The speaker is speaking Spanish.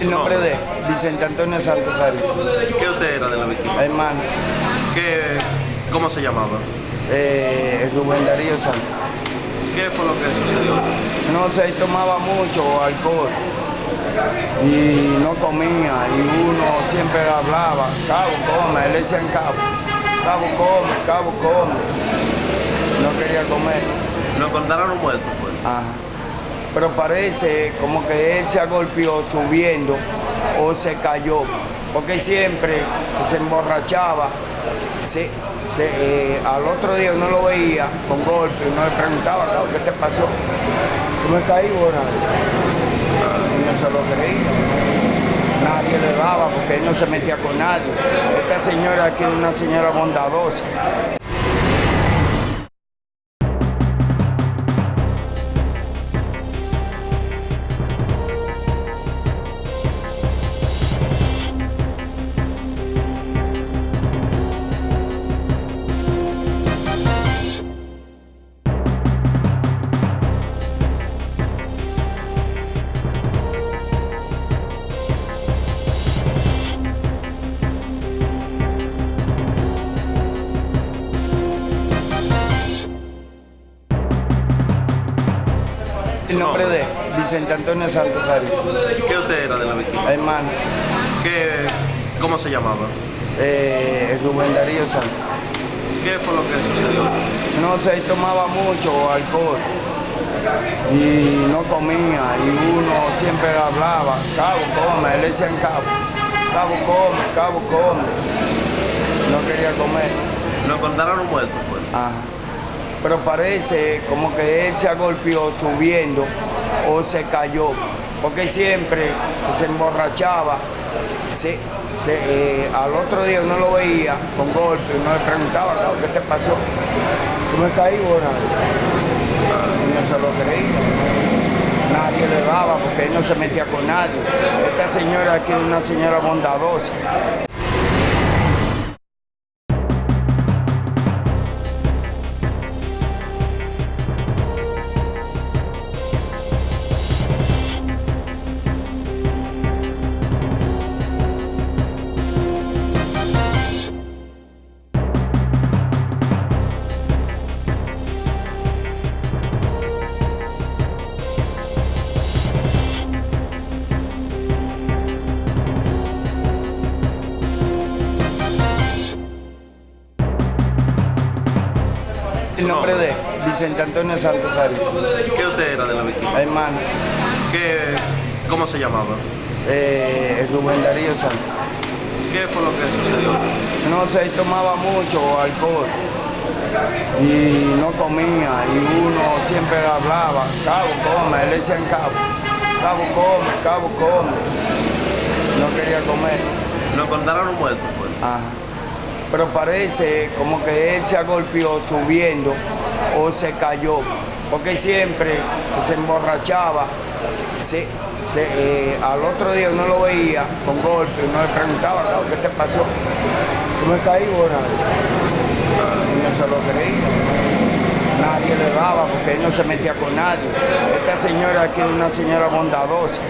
El nombre de Vicente Antonio Santos Arias, ¿Qué usted era de la víctima? hermano, ¿Qué, ¿Cómo se llamaba? eh, Rubén Darío Santos. ¿Qué fue lo que sucedió? No se tomaba mucho alcohol y no comía y uno siempre le hablaba, Cabo, come, él decía en Cabo, Cabo, come, Cabo, come. No quería comer. Lo encontraron muerto, pues. Ajá. Pero parece como que él se golpeó subiendo o se cayó, porque siempre se emborrachaba, se, se, eh, al otro día uno lo veía con golpe, uno le preguntaba, "Cabo, ¿qué te pasó? ¿Tú me caí o nada? Y no se lo creía. Nadie le daba porque él no se metía con nadie. Esta señora aquí es una señora bondadosa. El nombre de Vicente Antonio Santos Arias, ¿Qué usted era de la víctima? hermano, ¿Qué, ¿Cómo se llamaba? eh, Rubén Darío Santos. ¿Qué fue lo que sucedió? No se tomaba mucho alcohol y no comía y uno siempre le hablaba, Cabo, come, él decía en Cabo, Cabo, come, Cabo, come. No quería comer. Lo encontraron muerto, pues. Ajá. Pero parece como que él se golpeó subiendo o se cayó, porque siempre se emborrachaba, se, se, eh, al otro día uno lo veía con golpe, uno le preguntaba, "Cabo, ¿qué te pasó? ¿Tú me caí o nada? Y no se lo creía. Nadie le daba porque él no se metía con nadie. Esta señora aquí es una señora bondadosa. El nombre de Vicente Antonio Santos Arias, ¿Qué usted era de la víctima? hermano, ¿Qué, ¿Cómo se llamaba? eh, Rubén Darío Santos. ¿Qué fue lo que sucedió? No se tomaba mucho alcohol y no comía y uno siempre le hablaba, Cabo, come, él decía en Cabo, Cabo, come, Cabo, come. No quería comer. Lo encontraron muerto, pues. Ajá. Pero parece como que él se golpeó subiendo o se cayó, porque siempre se emborrachaba, se, se, eh, al otro día uno lo veía con golpe, uno le preguntaba, "Cabo, ¿qué te pasó? ¿Tú me caí o nada? Y no se lo creía. Nadie le daba porque él no se metía con nadie. Esta señora aquí es una señora bondadosa.